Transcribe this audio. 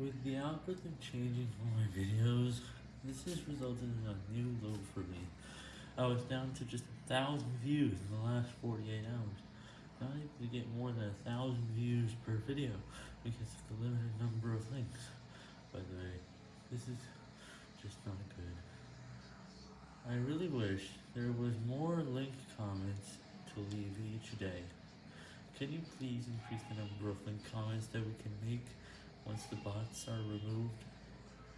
With the algorithm changing for my videos, this has resulted in a new low for me. I was down to just a thousand views in the last 48 hours. Not able to get more than a thousand views per video because of the limited number of links. By the way, this is just not good. I really wish there was more link comments to leave each day. Can you please increase the number of link comments that we can make once the bots are removed?